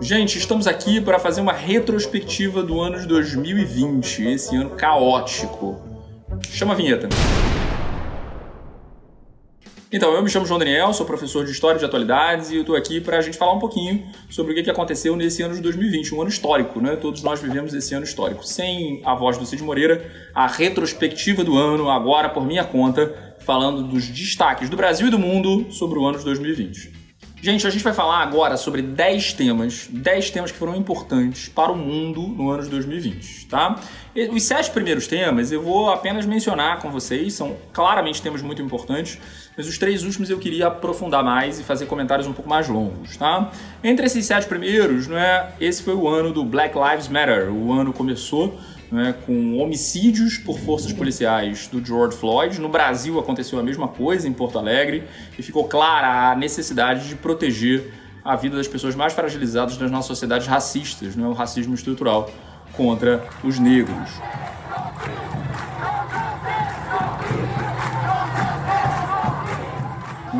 Gente, estamos aqui para fazer uma retrospectiva do ano de 2020, esse ano caótico. Chama a vinheta. Então, eu me chamo João Daniel, sou professor de História de Atualidades e eu estou aqui para a gente falar um pouquinho sobre o que aconteceu nesse ano de 2020, um ano histórico, né? Todos nós vivemos esse ano histórico. Sem a voz do Cid Moreira, a retrospectiva do ano, agora por minha conta, falando dos destaques do Brasil e do mundo sobre o ano de 2020. Gente, a gente vai falar agora sobre 10 temas, 10 temas que foram importantes para o mundo no ano de 2020, tá? Os sete primeiros temas eu vou apenas mencionar com vocês, são claramente temas muito importantes, mas os três últimos eu queria aprofundar mais e fazer comentários um pouco mais longos, tá? Entre esses sete primeiros, não é, esse foi o ano do Black Lives Matter, o ano começou né, com homicídios por forças policiais do George Floyd. No Brasil aconteceu a mesma coisa, em Porto Alegre, e ficou clara a necessidade de proteger a vida das pessoas mais fragilizadas das nossas sociedades racistas, né, o racismo estrutural contra os negros.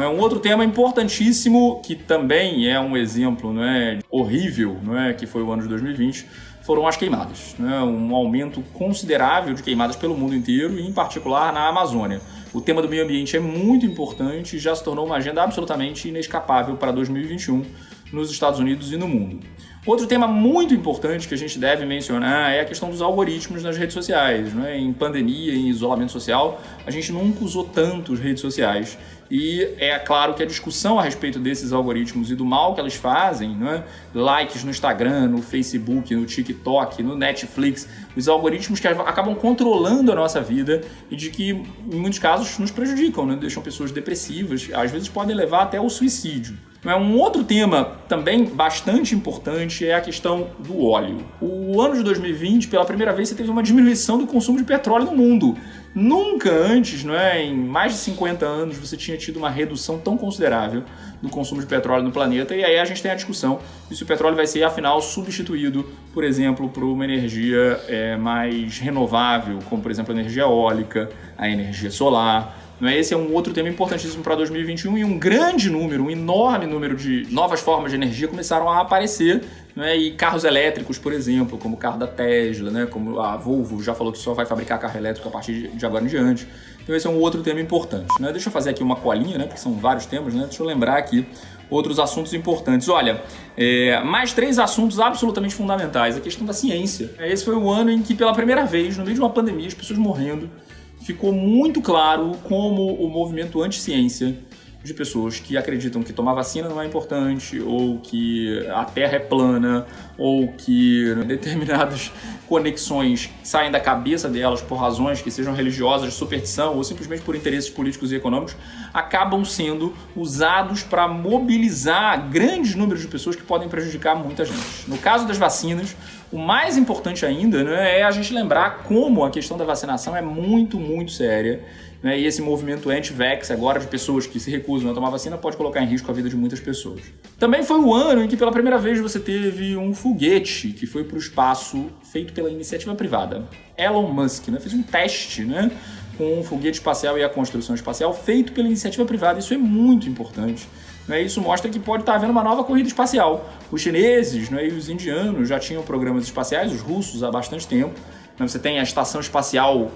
É um outro tema importantíssimo que também é um exemplo não é, horrível, não é, que foi o ano de 2020, foram as queimadas. Né? Um aumento considerável de queimadas pelo mundo inteiro e, em particular, na Amazônia. O tema do meio ambiente é muito importante e já se tornou uma agenda absolutamente inescapável para 2021 nos Estados Unidos e no mundo. Outro tema muito importante que a gente deve mencionar é a questão dos algoritmos nas redes sociais. Né? Em pandemia, em isolamento social, a gente nunca usou tanto as redes sociais e é claro que a discussão a respeito desses algoritmos e do mal que elas fazem, né? likes no Instagram, no Facebook, no TikTok, no Netflix, os algoritmos que acabam controlando a nossa vida e de que, em muitos casos, nos prejudicam, né? deixam pessoas depressivas, às vezes podem levar até ao suicídio. Um outro tema também bastante importante é a questão do óleo. O ano de 2020, pela primeira vez, você teve uma diminuição do consumo de petróleo no mundo. Nunca antes, não é, em mais de 50 anos, você tinha tido uma redução tão considerável do consumo de petróleo no planeta. E aí a gente tem a discussão de se o petróleo vai ser, afinal, substituído, por exemplo, por uma energia é, mais renovável, como, por exemplo, a energia eólica, a energia solar. Não é? Esse é um outro tema importantíssimo para 2021 e um grande número, um enorme número de novas formas de energia começaram a aparecer é? e carros elétricos, por exemplo, como o carro da Tesla, né? como a Volvo já falou que só vai fabricar carro elétrico a partir de agora em diante. Então esse é um outro tema importante. Né? Deixa eu fazer aqui uma colinha, né? porque são vários temas, né? deixa eu lembrar aqui outros assuntos importantes. Olha, é, mais três assuntos absolutamente fundamentais. A questão da ciência. Esse foi o ano em que, pela primeira vez, no meio de uma pandemia, as pessoas morrendo, ficou muito claro como o movimento anti-ciência de pessoas que acreditam que tomar vacina não é importante, ou que a Terra é plana, ou que determinadas conexões saem da cabeça delas por razões que sejam religiosas, de superstição, ou simplesmente por interesses políticos e econômicos, acabam sendo usados para mobilizar grandes números de pessoas que podem prejudicar muita gente. No caso das vacinas, o mais importante ainda né, é a gente lembrar como a questão da vacinação é muito, muito séria né? E esse movimento anti-vax agora de pessoas que se recusam a tomar vacina pode colocar em risco a vida de muitas pessoas. Também foi o ano em que pela primeira vez você teve um foguete que foi para o espaço feito pela iniciativa privada. Elon Musk né? fez um teste né? com um foguete espacial e a construção espacial feito pela iniciativa privada. Isso é muito importante. Né? Isso mostra que pode estar havendo uma nova corrida espacial. Os chineses né, e os indianos já tinham programas espaciais, os russos há bastante tempo. Né? Você tem a estação espacial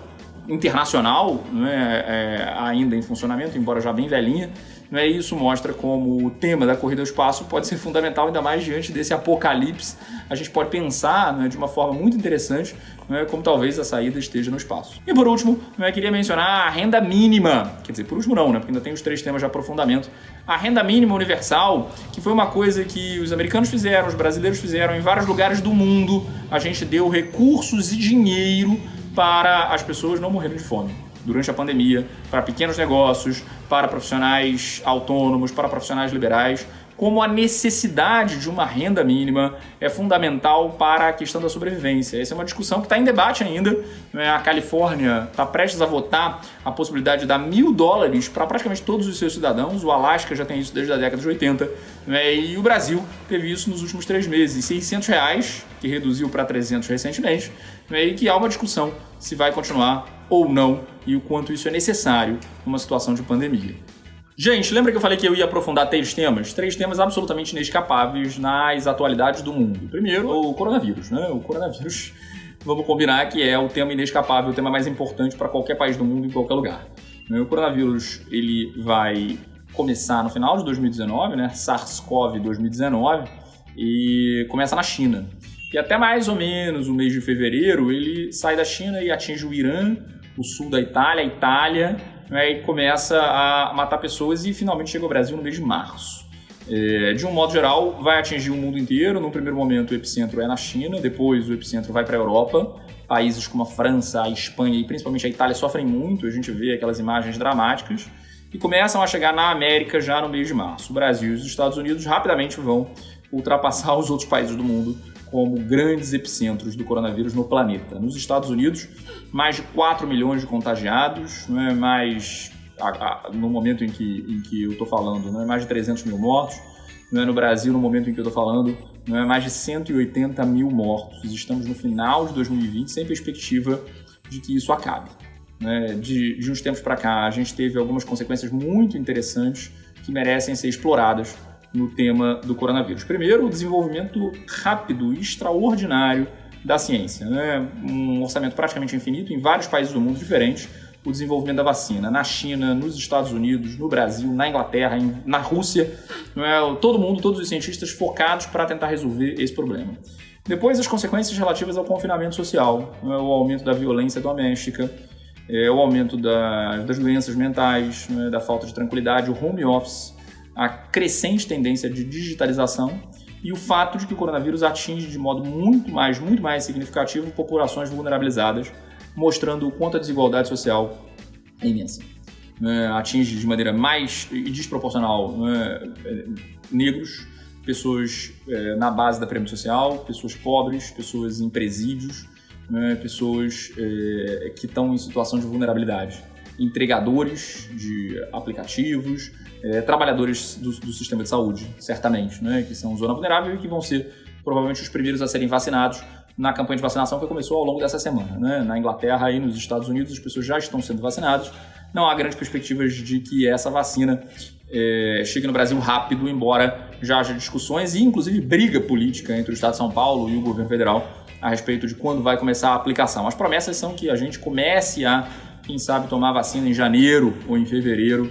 internacional, né, é, ainda em funcionamento, embora já bem velhinha, né, isso mostra como o tema da corrida ao espaço pode ser fundamental, ainda mais diante desse apocalipse. A gente pode pensar né, de uma forma muito interessante né, como talvez a saída esteja no espaço. E por último, né, queria mencionar a renda mínima, quer dizer, por último não, né, porque ainda tem os três temas de aprofundamento. A renda mínima universal, que foi uma coisa que os americanos fizeram, os brasileiros fizeram em vários lugares do mundo, a gente deu recursos e dinheiro para as pessoas não morrerem de fome durante a pandemia, para pequenos negócios, para profissionais autônomos, para profissionais liberais, como a necessidade de uma renda mínima é fundamental para a questão da sobrevivência. Essa é uma discussão que está em debate ainda. Né? A Califórnia está prestes a votar a possibilidade de dar mil dólares para praticamente todos os seus cidadãos. O Alasca já tem isso desde a década de 80. Né? E o Brasil teve isso nos últimos três meses. 600 reais, que reduziu para 300 recentemente, né? e que há uma discussão se vai continuar ou não e o quanto isso é necessário numa situação de pandemia. Gente, lembra que eu falei que eu ia aprofundar três temas? Três temas absolutamente inescapáveis nas atualidades do mundo. Primeiro, o coronavírus, né? O coronavírus, vamos combinar que é o tema inescapável, o tema mais importante para qualquer país do mundo, em qualquer lugar. O coronavírus, ele vai começar no final de 2019, né? SARS-CoV 2019, e começa na China. E até mais ou menos o mês de fevereiro, ele sai da China e atinge o Irã, o sul da Itália, a Itália, né, e começa a matar pessoas e finalmente chega ao Brasil no mês de março. É, de um modo geral, vai atingir o mundo inteiro. No primeiro momento, o epicentro é na China, depois o epicentro vai para a Europa. Países como a França, a Espanha e principalmente a Itália sofrem muito, a gente vê aquelas imagens dramáticas. E começam a chegar na América já no mês de março. O Brasil e os Estados Unidos rapidamente vão ultrapassar os outros países do mundo como grandes epicentros do coronavírus no planeta. Nos Estados Unidos, mais de 4 milhões de contagiados, é mais no momento em que, em que eu estou falando, é mais de 300 mil mortos. É no Brasil, no momento em que eu estou falando, mais de 180 mil mortos. Estamos no final de 2020 sem perspectiva de que isso acabe. Né? De, de uns tempos para cá, a gente teve algumas consequências muito interessantes que merecem ser exploradas no tema do coronavírus. Primeiro, o desenvolvimento rápido e extraordinário da ciência. Né? Um orçamento praticamente infinito em vários países do mundo diferentes. O desenvolvimento da vacina na China, nos Estados Unidos, no Brasil, na Inglaterra, na Rússia. É? Todo mundo, todos os cientistas focados para tentar resolver esse problema. Depois, as consequências relativas ao confinamento social, é? o aumento da violência doméstica, é, o aumento da, das doenças mentais, é? da falta de tranquilidade, o home office, a crescente tendência de digitalização e o fato de que o coronavírus atinge de modo muito mais, muito mais significativo populações vulnerabilizadas, mostrando o quanto a desigualdade social é imensa. É, atinge de maneira mais desproporcional é, negros, pessoas é, na base da pirâmide social, pessoas pobres, pessoas em presídios, né, pessoas é, que estão em situação de vulnerabilidade entregadores de aplicativos, é, trabalhadores do, do, sistema de saúde, certamente, né, que são zona vulnerável e que vão ser provavelmente os primeiros a serem vacinados na campanha de vacinação que começou ao longo dessa semana. Né? Na Inglaterra e nos Estados Unidos as pessoas já estão sendo vacinadas. Não há grandes perspectivas de que essa vacina é, chegue no Brasil rápido, embora já haja discussões e inclusive briga política entre o Estado de São Paulo e o governo federal a respeito de quando vai começar a aplicação. As promessas são que a gente comece a quem sabe tomar vacina em janeiro ou em fevereiro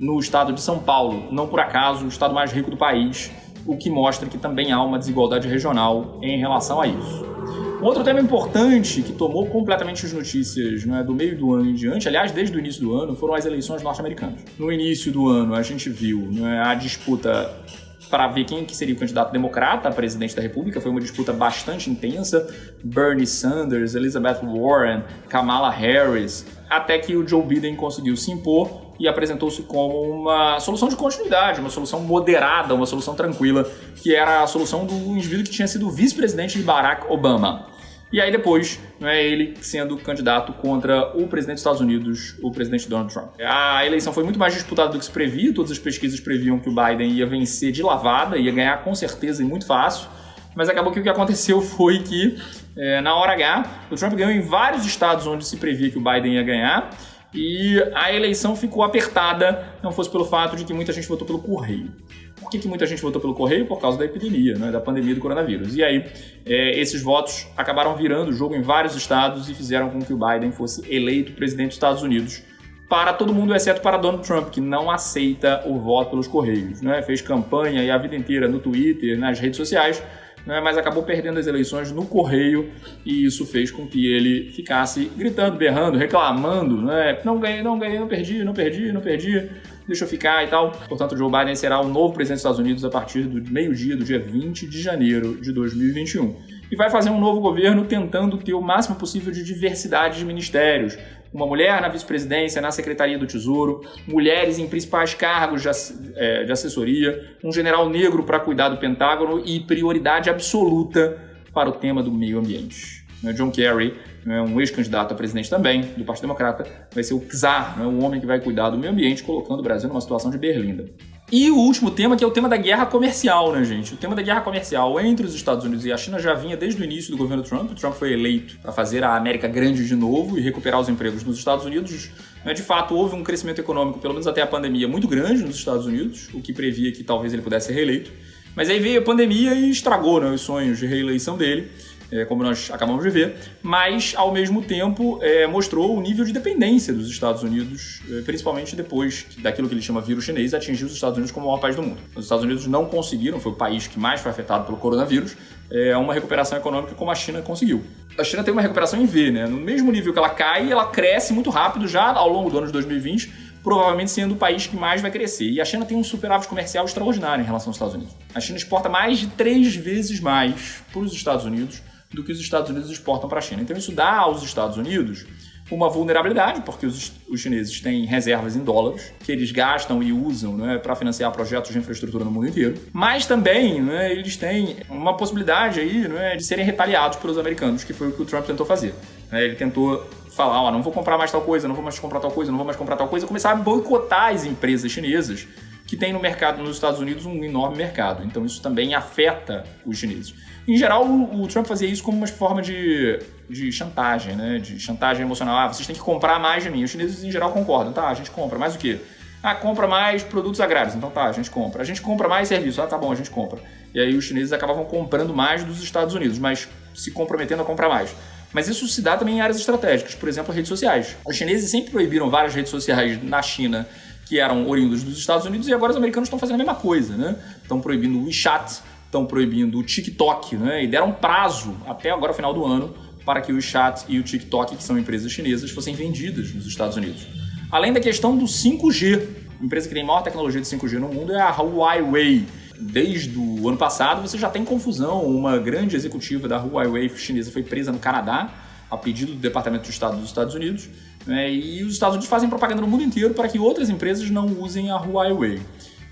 no estado de São Paulo, não por acaso o estado mais rico do país, o que mostra que também há uma desigualdade regional em relação a isso. Outro tema importante que tomou completamente as notícias é, do meio do ano em diante, aliás, desde o início do ano, foram as eleições norte-americanas. No início do ano, a gente viu é, a disputa para ver quem que seria o candidato democrata a presidente da República. Foi uma disputa bastante intensa. Bernie Sanders, Elizabeth Warren, Kamala Harris, até que o Joe Biden conseguiu se impor e apresentou-se como uma solução de continuidade, uma solução moderada, uma solução tranquila, que era a solução do indivíduo que tinha sido vice-presidente de Barack Obama. E aí depois, não é ele sendo candidato contra o presidente dos Estados Unidos, o presidente Donald Trump. A eleição foi muito mais disputada do que se previa, todas as pesquisas previam que o Biden ia vencer de lavada, ia ganhar com certeza e muito fácil, mas acabou que o que aconteceu foi que, é, na hora H, o Trump ganhou em vários estados onde se previa que o Biden ia ganhar, e a eleição ficou apertada, não fosse pelo fato de que muita gente votou pelo correio. Por que, que muita gente votou pelo correio? Por causa da epidemia, né, da pandemia do coronavírus. E aí, é, esses votos acabaram virando o jogo em vários estados e fizeram com que o Biden fosse eleito presidente dos Estados Unidos para todo mundo, exceto para Donald Trump, que não aceita o voto pelos correios. Né? Fez campanha e a vida inteira no Twitter, nas redes sociais, né, mas acabou perdendo as eleições no correio e isso fez com que ele ficasse gritando, berrando, reclamando, né, não ganhei, não ganhei, não perdi, não perdi, não perdi, deixa eu ficar e tal. Portanto, Joe Biden será o novo presidente dos Estados Unidos a partir do meio-dia do dia 20 de janeiro de 2021. E vai fazer um novo governo tentando ter o máximo possível de diversidade de ministérios, uma mulher na vice-presidência, na Secretaria do Tesouro, mulheres em principais cargos de, é, de assessoria, um general negro para cuidar do Pentágono e prioridade absoluta para o tema do meio ambiente. Né, John Kerry, né, um ex-candidato a presidente também do Partido Democrata, vai ser o czar, o homem que vai cuidar do meio ambiente, colocando o Brasil numa situação de berlinda. E o último tema, que é o tema da guerra comercial, né, gente? O tema da guerra comercial entre os Estados Unidos e a China já vinha desde o início do governo Trump. O Trump foi eleito para fazer a América grande de novo e recuperar os empregos nos Estados Unidos Né, de fato, houve um crescimento econômico, pelo menos até a pandemia, muito grande nos Estados Unidos, o que previa que talvez ele pudesse ser reeleito. Mas aí veio a pandemia e estragou né, os sonhos de reeleição dele é, como nós acabamos de ver, mas ao mesmo tempo é, mostrou o nível de dependência dos Estados Unidos, é, principalmente depois daquilo que ele chama vírus chinês atingiu os Estados Unidos como o maior país do mundo. Os Estados Unidos não conseguiram, foi o país que mais foi afetado pelo coronavírus, é, uma recuperação econômica como a China conseguiu. A China tem uma recuperação em V, né? No mesmo nível que ela cai, ela cresce muito rápido já ao longo do ano de 2020, provavelmente sendo o país que mais vai crescer. E a China tem um superávit comercial extraordinário em relação aos Estados Unidos. A China exporta mais de três vezes mais para os Estados Unidos do que os Estados Unidos exportam para a China. Então isso dá aos Estados Unidos uma vulnerabilidade, porque os, os chineses têm reservas em dólares, que eles gastam e usam né, para financiar projetos de infraestrutura no mundo inteiro. Mas também né, eles têm uma possibilidade aí né, de serem retaliados pelos americanos, que foi o que o Trump tentou fazer. Né, ele tentou falar, ó, não vou comprar mais tal coisa, não vou mais comprar tal coisa, não vou mais comprar tal coisa, começar a boicotar as empresas chinesas que têm no mercado nos Estados Unidos um enorme mercado. Então isso também afeta os chineses. Em geral, o, o, Trump fazia isso como uma forma de, de chantagem, né? De chantagem emocional. Ah, vocês têm que comprar mais de mim. Os chineses, em geral, concordam. Tá, a gente compra. Mais o quê? Ah, compra mais produtos agrários. Então tá, a gente compra. A gente compra mais serviços. Ah, tá bom, a gente compra. E aí os chineses acabavam comprando mais dos Estados Unidos, mas se comprometendo a comprar mais. Mas isso se dá também em áreas estratégicas, por exemplo, redes sociais. Os chineses sempre proibiram várias redes sociais na China que eram oriundas dos Estados Unidos e agora os americanos estão fazendo a mesma coisa, né? Estão proibindo o WeChat, estão proibindo o TikTok, né? E deram prazo até agora, final do ano, para que o WeChat e o TikTok, que são empresas chinesas, fossem vendidas nos Estados Unidos. Além da questão do 5G. A empresa que tem maior tecnologia de 5G no mundo é a Huawei. Desde o ano passado você já tem confusão. Uma grande executiva da Huawei chinesa foi presa no Canadá a pedido do Departamento de Estado dos Estados Unidos. Né? E os Estados Unidos fazem propaganda no mundo inteiro para que outras empresas não usem a Huawei.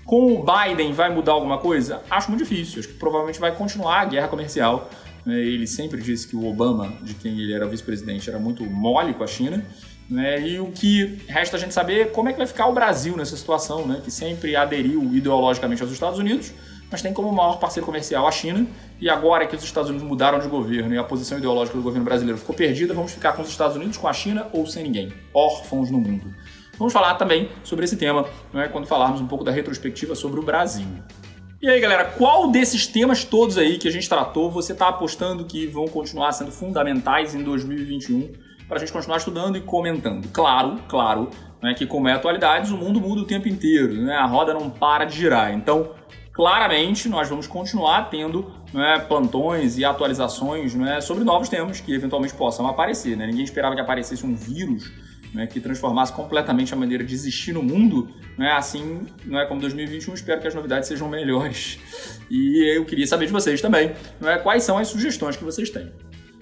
Com o Biden vai mudar alguma coisa? Acho muito difícil. Acho que provavelmente vai continuar a guerra comercial. Né? Ele sempre disse que o Obama, de quem ele era vice-presidente, era muito mole com a China. Né? E o que resta a gente saber é como é que vai ficar o Brasil nessa situação, né? que sempre aderiu ideologicamente aos Estados Unidos, mas tem como maior parceiro comercial a China. E agora que os Estados Unidos mudaram de governo e a posição ideológica do governo brasileiro ficou perdida, vamos ficar com os Estados Unidos, com a China ou sem ninguém. Órfãos no mundo. Vamos falar também sobre esse tema né, quando falarmos um pouco da retrospectiva sobre o Brasil. E aí, galera, qual desses temas todos aí que a gente tratou você está apostando que vão continuar sendo fundamentais em 2021 para a gente continuar estudando e comentando? Claro, claro, né, que como é atualidades, o mundo muda o tempo inteiro, né, a roda não para de girar. Então, claramente, nós vamos continuar tendo né, plantões e atualizações né, sobre novos temas que eventualmente possam aparecer. Né? Ninguém esperava que aparecesse um vírus né, que transformasse completamente a maneira de existir no mundo, né, assim, é como 2021, espero que as novidades sejam melhores. E eu queria saber de vocês também, não é, quais são as sugestões que vocês têm.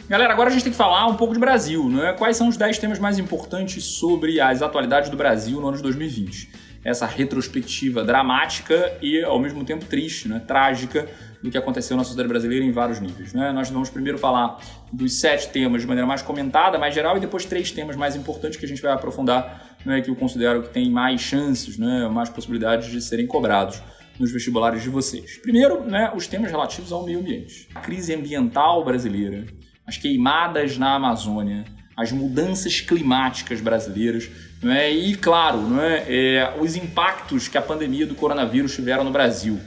Galera, agora a gente tem que falar um pouco de Brasil? Quais são os 10 temas mais importantes sobre as atualidades do Brasil no ano de 2020? Essa retrospectiva dramática e, ao mesmo tempo, triste, né? trágica do que aconteceu na sociedade brasileira em vários níveis. Né? Nós vamos primeiro falar dos sete temas de maneira mais comentada, mais geral, e depois três temas mais importantes que a gente vai aprofundar, né, que eu considero que tem mais chances, né, mais possibilidades de serem cobrados nos vestibulares de vocês. Primeiro, né, os temas relativos ao meio ambiente. A crise ambiental brasileira, as queimadas na Amazônia, as mudanças climáticas brasileiras, não é? e, claro, não é? os impactos que a pandemia do coronavírus tiveram no Brasil.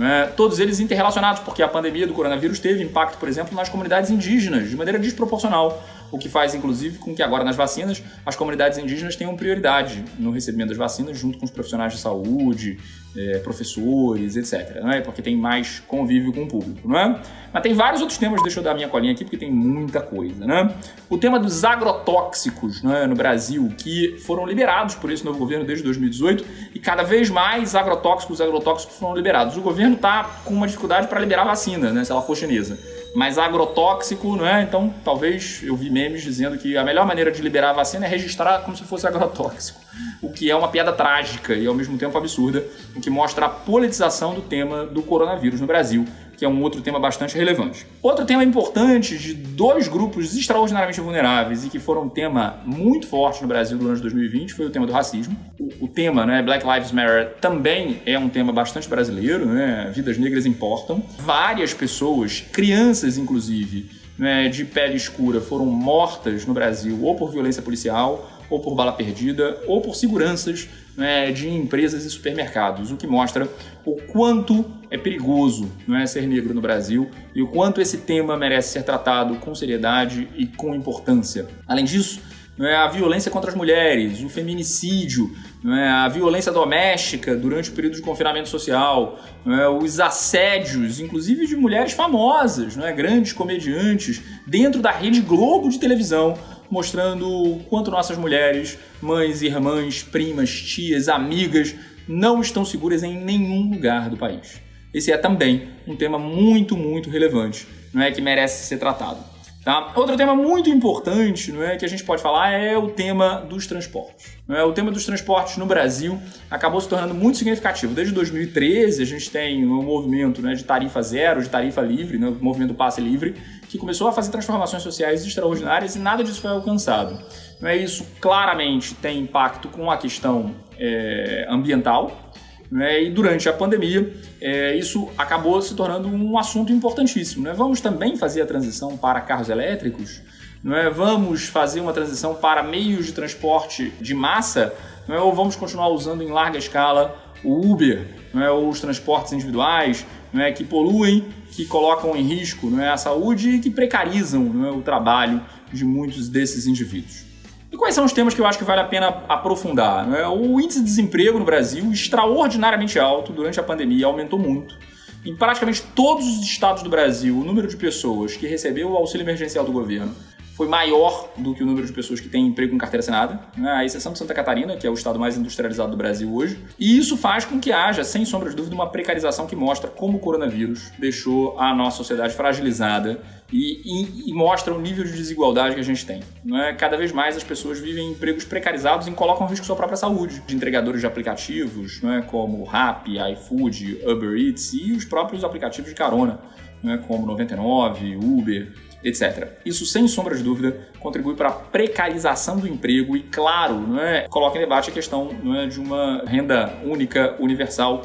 É? Todos eles interrelacionados, porque a pandemia do coronavírus teve impacto, por exemplo, nas comunidades indígenas, de maneira desproporcional, o que faz, inclusive, com que agora nas vacinas as comunidades indígenas tenham prioridade no recebimento das vacinas, junto com os profissionais de saúde, é, professores, etc. É? Porque tem mais convívio com o público, não é? Mas tem vários outros temas, deixa eu dar minha colinha aqui, porque tem muita coisa, né? O tema dos agrotóxicos é? no Brasil, que foram liberados por esse novo governo desde 2018, e cada vez mais agrotóxicos agrotóxicos foram liberados. O governo está com uma dificuldade para liberar vacina, né, se ela for chinesa mais agrotóxico, não é? Então, talvez eu vi memes dizendo que a melhor maneira de liberar a vacina é registrar como se fosse agrotóxico, o que é uma piada trágica e ao mesmo tempo absurda, o que mostra a politização do tema do coronavírus no Brasil, que é um outro tema bastante relevante. Outro tema importante de dois grupos extraordinariamente vulneráveis e que foram um tema muito forte no Brasil durante 2020 foi o tema do racismo. O, o tema, né, Black Lives Matter, também é um tema bastante brasileiro, né? Vidas negras importam. Várias pessoas, crianças inclusive, né, de pele escura foram mortas no Brasil ou por violência policial ou por bala perdida, ou por seguranças né, de empresas e supermercados, o que mostra o quanto é perigoso não é, ser negro no Brasil e o quanto esse tema merece ser tratado com seriedade e com importância. Além disso, não é, a violência contra as mulheres, o feminicídio, não é, a violência doméstica durante o período de confinamento social, não é, os assédios, inclusive de mulheres famosas, não é, grandes comediantes, dentro da rede Globo de televisão, mostrando o quanto nossas mulheres, mães, irmãs, primas, tias, amigas, não estão seguras em nenhum lugar do país. Esse é também um tema muito, muito relevante, não é que merece ser tratado. Tá? Outro tema muito importante não é, que a gente pode falar é o tema dos transportes. Não é? O tema dos transportes no Brasil acabou se tornando muito significativo. Desde 2013 a gente tem um movimento né, de tarifa zero, de tarifa livre, né, o movimento passe livre, que começou a fazer transformações sociais extraordinárias e nada disso foi alcançado. Não é? Isso claramente tem impacto com a questão é, ambiental, né? E durante a pandemia, é, isso acabou se tornando um assunto importantíssimo. Né? Vamos também fazer a transição para carros elétricos? Não é? Vamos fazer uma transição para meios de transporte de massa? Não é? Ou vamos continuar usando em larga escala o Uber, não é? ou os transportes individuais, não é? que poluem, que colocam em risco não é? a saúde e que precarizam não é? o trabalho de muitos desses indivíduos. E quais são os temas que eu acho que vale a pena aprofundar? Né? O índice de desemprego no Brasil, extraordinariamente alto durante a pandemia, aumentou muito. Em praticamente todos os estados do Brasil, o número de pessoas que recebeu o auxílio emergencial do governo foi maior do que o número de pessoas que têm emprego com carteira assinada, né? exceção de Santa Catarina, que é o estado mais industrializado do Brasil hoje. E isso faz com que haja, sem sombra de dúvida, uma precarização que mostra como o coronavírus deixou a nossa sociedade fragilizada e, e, e, mostra o nível de desigualdade que a gente tem. Não é? Cada vez mais as pessoas vivem em empregos precarizados e colocam em risco sua própria saúde. De entregadores de aplicativos, não é? como Rappi, iFood, Uber Eats e os próprios aplicativos de carona, não é? como 99, Uber etc. Isso, sem sombra de dúvida, contribui para a precarização do emprego e, claro, não é, coloca em debate a questão não é, de uma renda única, universal,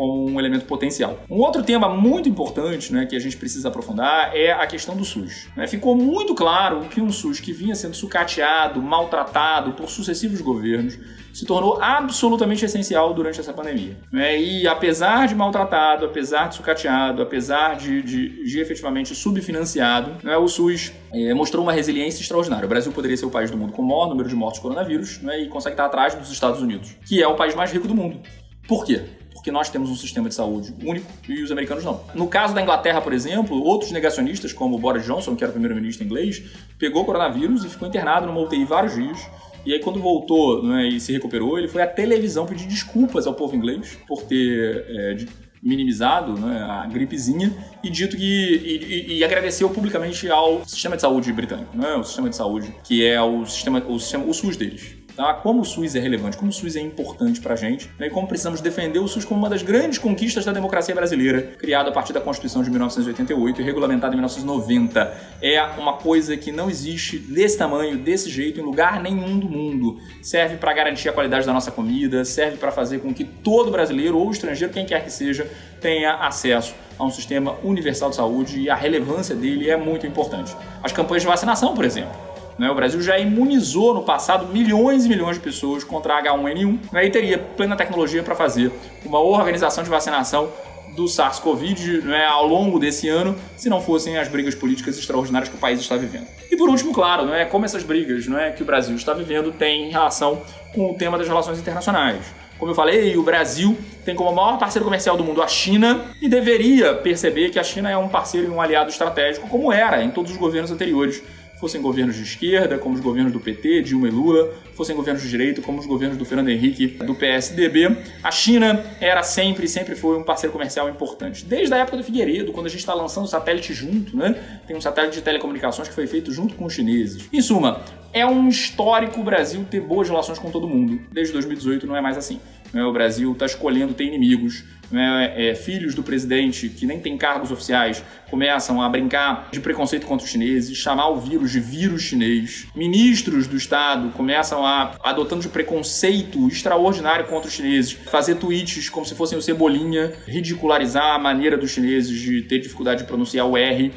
como um elemento potencial. Um outro tema muito importante né, que a gente precisa aprofundar é a questão do SUS. Né? Ficou muito claro que um SUS que vinha sendo sucateado, maltratado por sucessivos governos, se tornou absolutamente essencial durante essa pandemia. Né? E apesar de maltratado, apesar de sucateado, apesar de, de, de efetivamente subfinanciado, né, o SUS é, mostrou uma resiliência extraordinária. O Brasil poderia ser o país do mundo com o maior número de mortes coronavírus né, e consegue estar atrás dos Estados Unidos, que é o país mais rico do mundo. Por quê? Porque nós temos um sistema de saúde único e os americanos não. No caso da Inglaterra, por exemplo, outros negacionistas, como Boris Johnson, que era primeiro-ministro inglês, pegou coronavírus e ficou internado numa UTI vários dias. E aí, quando voltou né, e se recuperou, ele foi à televisão pedir desculpas ao povo inglês por ter é, minimizado né, a gripezinha e dito que. E, e, e, agradeceu publicamente ao sistema de saúde britânico, né, o sistema de saúde, que é o sistema, o sistema, o SUS deles tá? como o SUS é relevante, como o SUS é importante para a gente né? e como precisamos defender o SUS como uma das grandes conquistas da democracia brasileira, criada a partir da Constituição de 1988 e regulamentada em 1990. É uma coisa que não existe desse tamanho, desse jeito, em lugar nenhum do mundo. Serve para garantir a qualidade da nossa comida, serve para fazer com que todo brasileiro ou estrangeiro, quem quer que seja, tenha acesso a um sistema universal de saúde e a relevância dele é muito importante. As campanhas de vacinação, por exemplo. Né? O Brasil já imunizou no passado milhões e milhões de pessoas contra H1N1 né? e teria plena tecnologia para fazer uma organização de vacinação do SARS-CoV né, ao longo desse ano, se não fossem as brigas políticas extraordinárias que o país está vivendo. E por último, claro, não é como essas brigas não é, que o Brasil está vivendo têm relação com o tema das relações internacionais. Como eu falei, o Brasil tem como maior parceiro comercial do mundo a China e deveria perceber que a China é um parceiro e um aliado estratégico, como era em todos os governos anteriores fossem governos de esquerda, como os governos do PT, Dilma e Lula, fossem governos de direita, como os governos do Fernando Henrique, do PSDB. A China era sempre, sempre foi um parceiro comercial importante. Desde a época do Figueiredo, quando a gente está lançando o satélite junto, né? Tem um satélite de telecomunicações que foi feito junto com os chineses. Em suma, é um histórico o Brasil ter boas relações com todo mundo. Desde 2018 não é mais assim. Né? O Brasil está escolhendo ter inimigos. Né? É, filhos do presidente, que nem tem cargos oficiais, começam a brincar de preconceito contra os chineses, chamar o vírus de vírus chinês. Ministros do Estado começam a adotando de preconceito extraordinário contra os chineses, fazer tweets como se fossem o Cebolinha, ridicularizar a maneira dos chineses de ter dificuldade de pronunciar o R.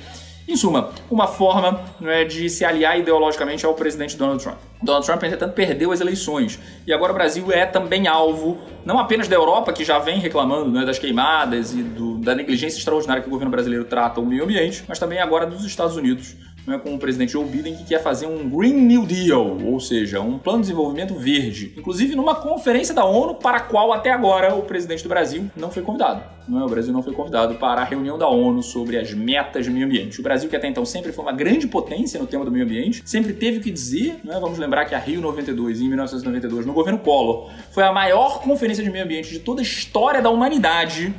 Em suma, uma forma é, de se aliar ideologicamente ao presidente Donald Trump. Donald Trump, entretanto, perdeu as eleições. E agora o Brasil é também alvo, não apenas da Europa, que já vem reclamando né, das queimadas e do, da negligência extraordinária que o governo brasileiro trata o meio ambiente, mas também agora dos Estados Unidos, né, com o presidente Joe Biden, que quer fazer um Green New Deal, ou seja, um plano de desenvolvimento verde. Inclusive numa conferência da ONU para a qual até agora o presidente do Brasil não foi convidado. Não é? O Brasil não foi convidado para a reunião da ONU sobre as metas do meio ambiente. O Brasil, que até então sempre foi uma grande potência no tema do meio ambiente, sempre teve o que dizer. Né? Vamos lembrar que a Rio 92, em 1992, no governo Collor, foi a maior conferência de meio ambiente de toda a história da humanidade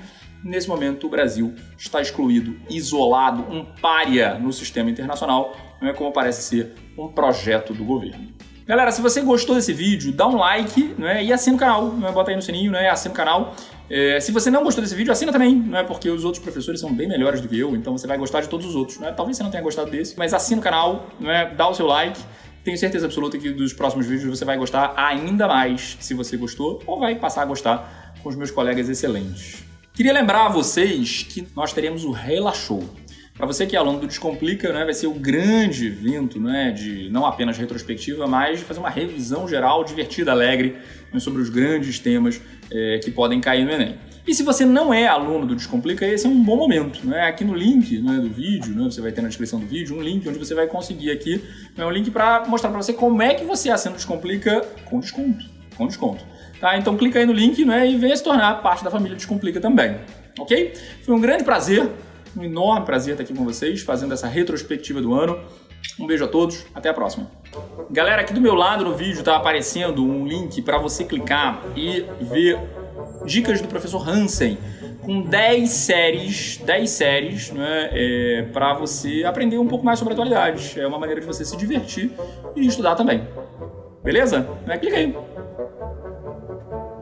Nesse momento, o Brasil está excluído, isolado, um pária no sistema internacional, não é como parece ser um projeto do governo. Galera, se você gostou desse vídeo, dá um like não é? e assina o canal. Não é? Bota aí no sininho, não é? assina o canal. É, se você não gostou desse vídeo, assina também, não é? porque os outros professores são bem melhores do que eu, então você vai gostar de todos os outros. Não é? Talvez você não tenha gostado desse, mas assina o canal, não é? dá o seu like. Tenho certeza absoluta que dos próximos vídeos você vai gostar ainda mais se você gostou, ou vai passar a gostar com os meus colegas excelentes. Queria lembrar a vocês que nós teremos o Relaxou. Para você que é aluno do Descomplica, né, vai ser o grande evento né, de não apenas retrospectiva, mas de fazer uma revisão geral divertida, alegre, né, sobre os grandes temas é, que podem cair no Enem. E se você não é aluno do Descomplica, esse é um bom momento. Né? Aqui no link né, do vídeo, né, você vai ter na descrição do vídeo um link onde você vai conseguir aqui né, um link para mostrar para você como é que você assina o Descomplica com desconto. Com desconto. Tá? Então clica aí no link né, e venha se tornar parte da família Descomplica também. Ok? Foi um grande prazer, um enorme prazer estar aqui com vocês, fazendo essa retrospectiva do ano. Um beijo a todos, até a próxima. Galera, aqui do meu lado no vídeo está aparecendo um link para você clicar e ver dicas do professor Hansen com 10 séries, 10 séries, né, é, para você aprender um pouco mais sobre a atualidade. É uma maneira de você se divertir e estudar também. Beleza? É, clica aí.